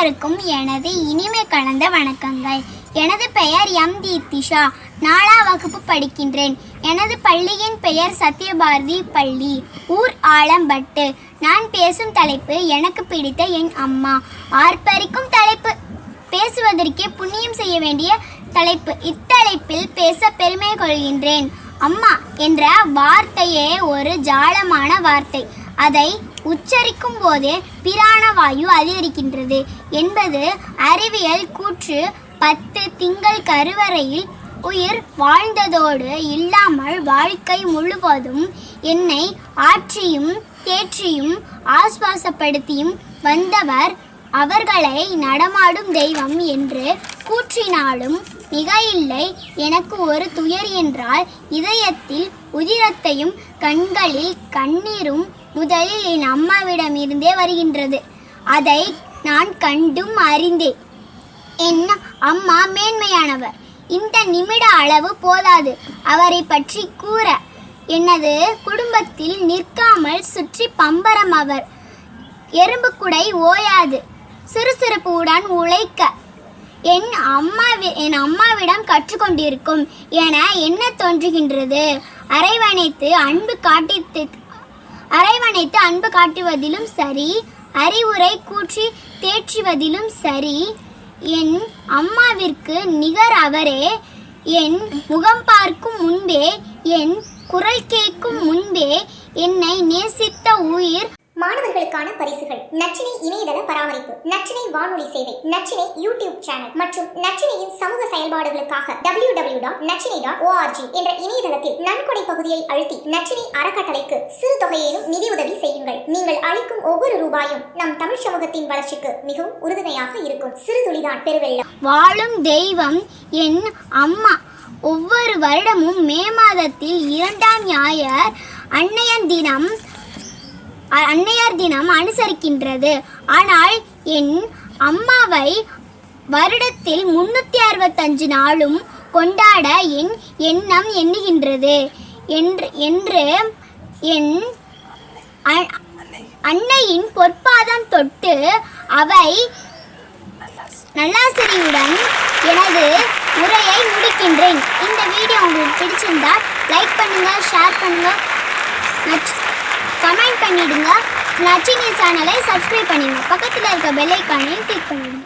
அனைவருக்கும் எனது இனிமை கலந்த வணக்கங்கள். எனது பெயர் எம். தீப்திஷா நாலாம் வகுப்பு படிக்கின்றேன். எனது பள்ளியின் பெயர் சத்யபாரதி பள்ளி. ஊர் ஆலம்பட்டு. நான் பேசும் தலைப்பு எனக்கு பிடித்த என் அம்மா. ஆர்ப்பரிக்கும் தலைப்பு. பேசுவதற்கே புண்ணியம் செய்ய வேண்டிய தலைப்பு. இத்தலைப்பில் பேச பெருமை கொள்கின்றேன். அம்மா என்ற வார்த்தையே ஒரு ஜாலமான வார்த்தை. அதை உச்சரிக்கும் போதே பிராணவாயு அதிகரிக்கின்றது என்பது அறிவியல் கூற்று பத்து திங்கள் கருவறையில் உயிர் வாழ்ந்ததோடு இல்லாமல் வாழ்க்கை முழுவதும் என்னை ஆற்றியும் தேற்றியும் ஆஸ்வாசப்படுத்தியும் வந்தவர் அவர்களை நடமாடும் தெய்வம் என்று கூற்றினாலும் மிக இல்லை எனக்கு ஒரு துயர் என்றால் இதயத்தில் உதிரத்தையும் கண்களில் கண்ணீரும் முதலில் என் அம்மாவிடம் இருந்தே வருகின்றது. அதை நான் கண்டும் அறிந்தேன். என் அம்மா மேன்மையானவர். இந்த நிமிட அளவு போதாது. அவரை பற்றி கூற. எனது குடும்பத்தில் நிற்காமல் சுற்றி பம்பரம் அவர். எறும்பு குடை ஓயாது. சுறுசுறுப்புடன் உழைக்க. என் அம்மா என் அம்மாவிடம் கற்றுக்கொண்டிருக்கும் என என்ன தோன்றுகின்றது? அரைவணைத்து அன்பு காட்டி அரவணைத்து அன்பு காட்டுவதிலும் சரி அறிவுரை கூற்றி தேற்றுவதிலும் சரி என் அம்மாவிற்கு நிகர் அவரே என் முகம் பார்க்கும் முன்பே என் குரல் கேட்கும் முன்பே என்னை நேசித்த மாணவர்களுக்கான பரிசுகள். நச்சினை இணையதள பராமரிப்பு நச்சினை வானொலி சேவை நச்சினை யூடியூப் சேனல் மற்றும் நச்சினையின் சமூக செயல்பாடுகளுக்காக W W dot Nachinai dot org என்ற இணையதளத்தில் நன்கொடை பகுதியை அழுத்தி நச்சினை அறக்கட்டளைக்கு சிறு தொகையிலும் நிதியுதவி செய்யுங்கள். நீங்கள் அளிக்கும் ஒவ்வொரு ரூபாயும் நம் தமிழ் சமூகத்தின் வளர்ச்சிக்கு மிகவும் உறுதுணையாக இருக்கும். சிறு துளிதான் பெருவெள்ளம். வாழும் தெய்வம் என் அம்மா. ஒவ்வொரு வருடமும் மே மாதத்தில் இரண்டாம் ஞாயர் அன்னையன் தினம் அன்னையார் தினம் அனுசரிக்கின்றது. ஆனால் என் அம்மாவை வருடத்தில் முன்னூற்றி அறுபத்தஞ்சு நாளும் கொண்டாட என் எண்ணம் எண்ணுகின்றது. என்று என்று என் அ- அன்னையின் பொற்பாதம் தொட்டு அவை நல்லாசிரியுடன் எனது உரையை முடிக்கின்றேன். இந்த வீடியோ உங்களுக்கு பிடிச்சிருந்தா லைக் பண்ணுங்க ஷேர் பண்ணுங்க. பண்ணிடுங்க நச்சினி சேனலை சப்ஸ்கிரைப் பண்ணிடுங்க. பக்கத்தில் இருக்க பெல் ஐக்கானையும் கிளிக் பண்ணிடுங்க.